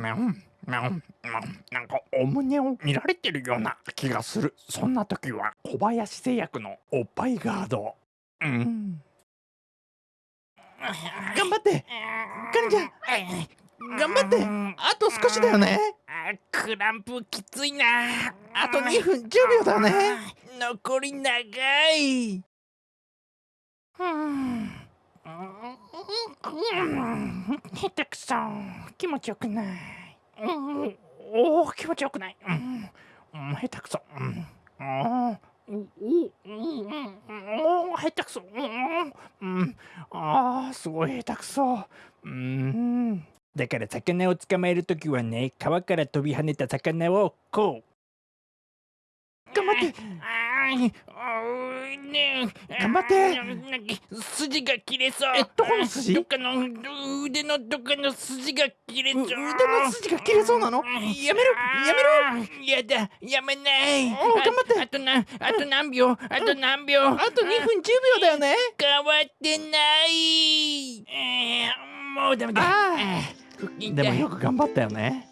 うんなんなんかお胸を見られてるような気がする。そんな時は小林製薬のおっぱいガード。うん。頑張って。カニちゃん頑張って。あと少しだよね。クランプきついな。あと2分10秒だね。残り長い。うん下手くそ。気持ちよくない。うん。おお気持ちよくない。うん。下手くそ。うん。おお下手くそ。うん。ああすごい下手くそ。うん。だから魚を捕まえるときはね川から飛び跳ねた魚をこう。頑張って頑張って。筋が切れそう。えどこの筋？どっかの腕のどっかの筋が切れそう。腕の筋が切れそうなの？やめろ！やめろ！やだ。やめない。頑張って。あとなあと何秒？あと何秒？あと2分10秒だよね。変わってない。もうダメだでもよく頑張ったよね